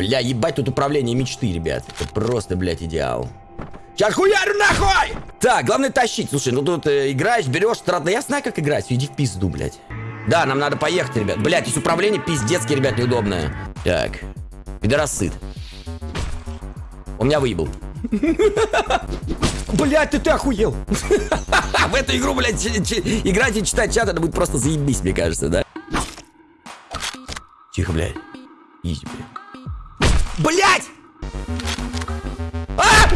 Бля, ебать, тут управление мечты, ребят. Это просто, блядь, идеал. Сейчас хуярю нахуй! Так, главное тащить. Слушай, ну тут э, играешь, берешь, страт... Да я знаю, как играть. Иди в пизду, блядь. Да, нам надо поехать, ребят. Блядь, здесь управление пиздецкое, ребят, неудобное. Так. Пидорас сыт. Он меня выебал. Блять, ты ты охуел! В эту игру, блядь, играть и читать чат, это будет просто заебись, мне кажется, да? Тихо, блядь. Easy, блядь. Блять! А!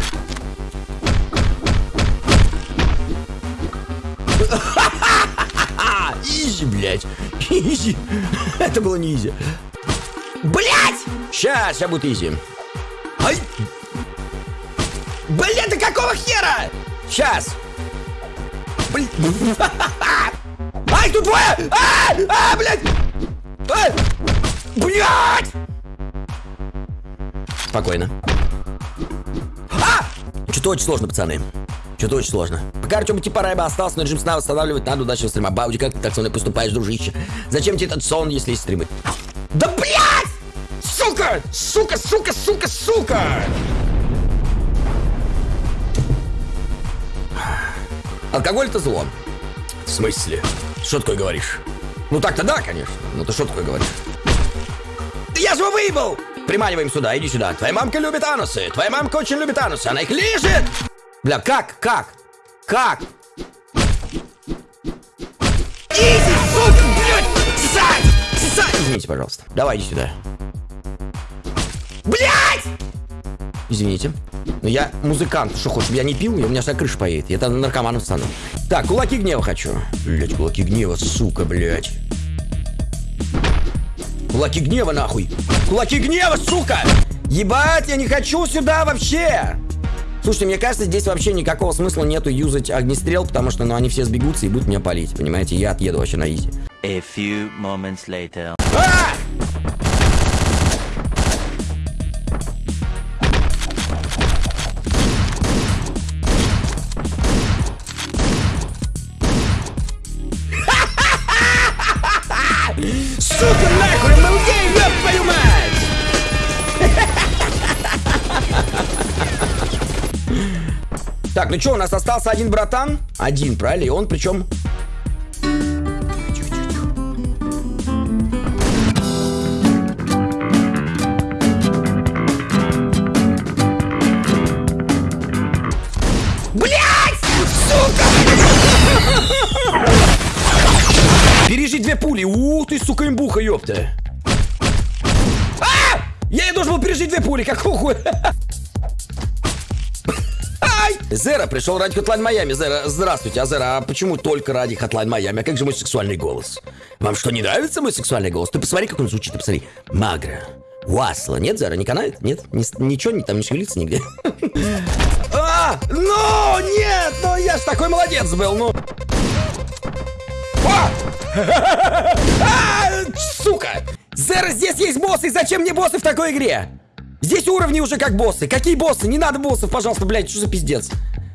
Easy, блядь. Easy. Это было не easy. Блять! Сейчас, сейчас будет easy. Ай! Блин, ты какого хера? Сейчас. Блин. Ай, тут двое! А, а блядь! А! Блядь! Спокойно. А! Что-то очень сложно, пацаны. Что-то очень сложно. Пока Артем типа Райба остался, но режим сна восстанавливать надо удачного стрима. Бауди, как ты так со мной поступаешь, дружище? Зачем тебе этот сон, если есть стримы? Да блядь! Сука! Сука, сука, сука, сука! Алкоголь это зло. В смысле? Что такое говоришь? Ну так-то да, конечно. Ну ты что такое говоришь? Да я же его выебал! Приманиваем сюда, иди сюда. Твоя мамка любит анусы. Твоя мамка очень любит анусы. Она их лежит! Бля, как? Как? Как? Извините, пожалуйста. Давай, иди сюда. Блядь! Извините. Но я музыкант. Что хочешь, я не пил? Я, у меня вся крыша поедет. Я там наркоманом стану. Так, кулаки гнева хочу. Блять, кулаки гнева, сука, блять. Кулаки гнева, нахуй. Кулаки гнева, сука! Ебать, я не хочу сюда вообще! Слушайте, мне кажется, здесь вообще никакого смысла нету юзать огнестрел, потому что, ну, они все сбегутся и будут меня палить, понимаете? Я отъеду вообще на изи. A few moments later. А! Так, ну что, у нас остался один братан? Один, правильно? И он причем... Блять! Пережить две пули. Ух ты, сука, имбуха, ёпта. А! Я и должен был пережить две пули, какого хуя? Ай! Зера пришел ради Hotline Майами. Зера, здравствуйте. А Зера, а почему только ради Hotline Майами? А как же мой сексуальный голос? Вам что, не нравится мой сексуальный голос? Ты посмотри, как он звучит, ты посмотри. Магра. Уасла. Нет, Зера, не канает? Нет? Ни- ничего не, там не шевелится нигде? А! Ну, нет! Ну, я ж такой молодец был, ну! А, Сука! Зера, здесь есть боссы, зачем мне боссы в такой игре? Здесь уровни уже как боссы. Какие боссы? Не надо боссов, пожалуйста, блядь, что за пиздец?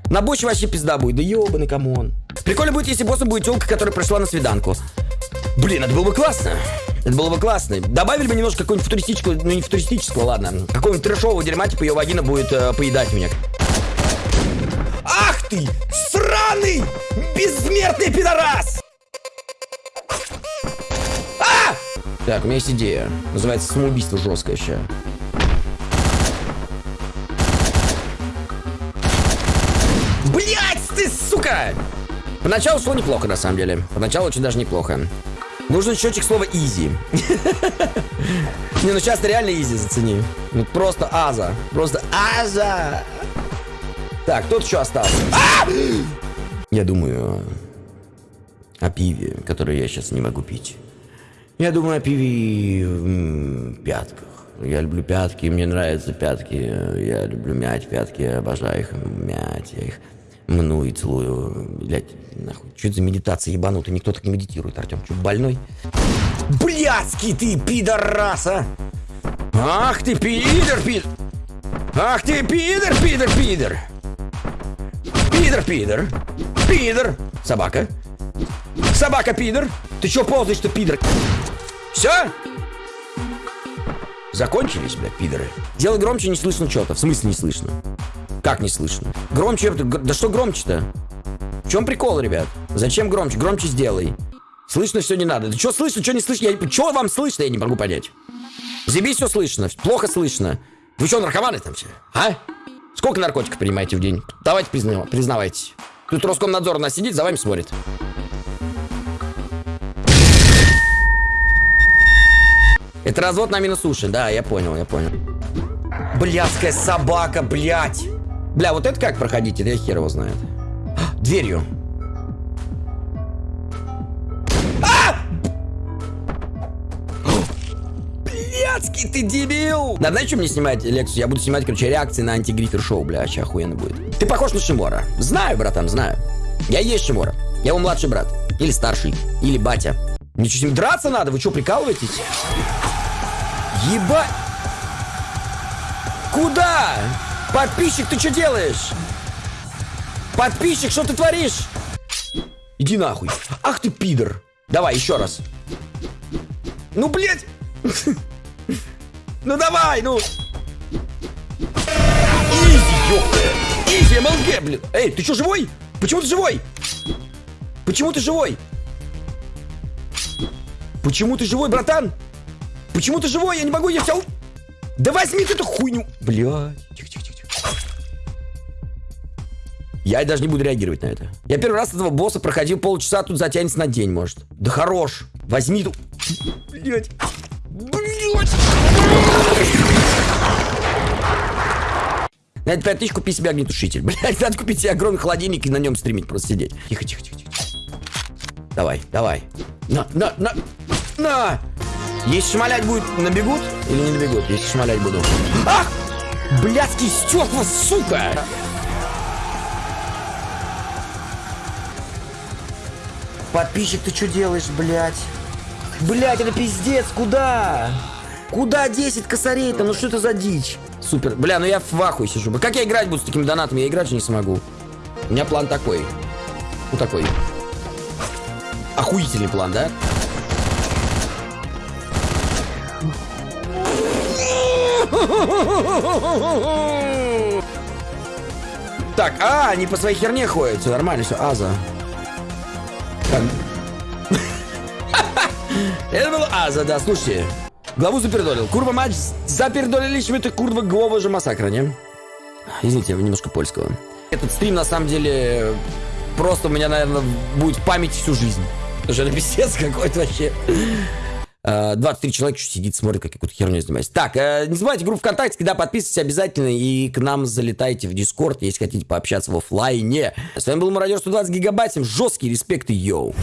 На боссе вообще пизда будет. Да ёбаный, come on. Прикольно будет, если боссом будет телка, которая пришла на свиданку. Блин, это было бы классно. Это было бы классно. Добавили бы немножко какого-нибудь футуристического, ну не футуристического, ладно. Какого-нибудь трешового дерьма, типа ее вагина будет э, поедать меня. Ах ты, сраный, бессмертный пидорас! А! Так, у меня есть идея. Называется самоубийство жесткое сейчас. Сука! Поначалу шло неплохо, на самом деле. Поначалу очень даже неплохо. Нужен счетчик слова easy. Не, ну сейчас реально easy зацени. Ну просто аза. Просто аза. Так, тут еще остался. А! Я думаю о пиве, которое я сейчас не могу пить. Я думаю о пиве пятках. Я люблю пятки, мне нравятся пятки. Я люблю мять пятки, обожаю их мять. Я их мну и целую. Блять, нахуй. Что это за медитация ебанутая? Никто так не медитирует, Артем. Что, больной? Блядский ты, пидораса! Ах ты, пидор, пидор! Ах ты, пидор, пидор, пидор! Пидор, пидор! Пидор! Собака! Собака, пидор! Ты чё ползаешь, что пидор? Все? Закончились, блядь, пидоры. Делай громче, не слышно что-то. В смысле не слышно? Как не слышно? Громче, да что громче-то? В чем прикол, ребят? Зачем громче? Громче сделай. Слышно все не надо. Да что слышно, что не слышно? Я... Что вам слышно, я не могу понять. Заебись все слышно, плохо слышно. Вы что, наркоманы там все? А? Сколько наркотиков принимаете в день? Давайте призна- признавайтесь. Тут Роскомнадзор у нас сидит, за вами смотрит. Это развод на минус уши, да, я понял, я понял. Блядская собака, блядь. Бля, вот это как проходить? Это я хер его знает. А, Дверью. А! Блядский ты дебил! Да знаешь, что мне снимать лекцию? Я буду снимать, короче, реакции на антигрифер шоу, бля, вообще охуенно будет. Ты похож на Шимора. Знаю, братан, знаю. Я есть Шимора. Я его младший брат. Или старший. Или батя. Ничего с ним драться надо? Вы что, прикалываетесь? Еба... Куда? Подписчик, ты что делаешь? Подписчик, что ты творишь? Иди нахуй. Ах ты пидор. Давай, еще раз. Ну, блядь. Ну, давай, ну. Изи, ёпта. Изи, МЛГ, блин. Эй, ты что, живой? Почему ты живой? Почему ты живой? Почему ты живой, братан? Почему ты живой? Я не могу, я у- Да возьми ты эту хуйню. Блядь. Тихо, тихо, тихо. Я даже не буду реагировать на это. Я первый раз этого босса проходил полчаса, тут затянется на день, может. Да хорош. Возьми ту... Блядь. Блядь. Надо 5 тысяч купить себе огнетушитель. Блядь, надо купить себе огромный холодильник и на нем стримить, просто сидеть. Тихо, тихо, тихо, тихо. Давай, давай. На, на, на, на! Если шмалять будет, набегут или не набегут? Если шмалять буду. Ах! Блядский стекла, сука! Подписчик, ты что делаешь, блядь? Блядь, это пиздец, куда? Куда 10 косарей-то? Ну что это за дичь? Супер. Бля, ну я в ахуе сижу. Как я играть буду с такими донатами? Я играть же не смогу. У меня план такой. Ну такой. Охуительный план, да? Так, а, они по своей херне ходят. Все нормально, все, Аза. Это был Аза, да, слушайте. Главу запердолил. Kurwa mać, zapierdolili się, to kurwa głowa że masakra, nie? Извините, немножко польского. Этот стрим, на самом деле, просто у меня, наверное, будет в памяти всю жизнь. Потому что какой-то вообще. Э, 23 человека что сидит, смотрит, как какую-то херню занимаюсь. Так, э, не забывайте группу ВКонтакте, когда подписывайтесь обязательно и к нам залетайте в Дискорд, если хотите пообщаться в оффлайне. С вами был Мародер 120 гигабайт, всем жесткий респект и йоу.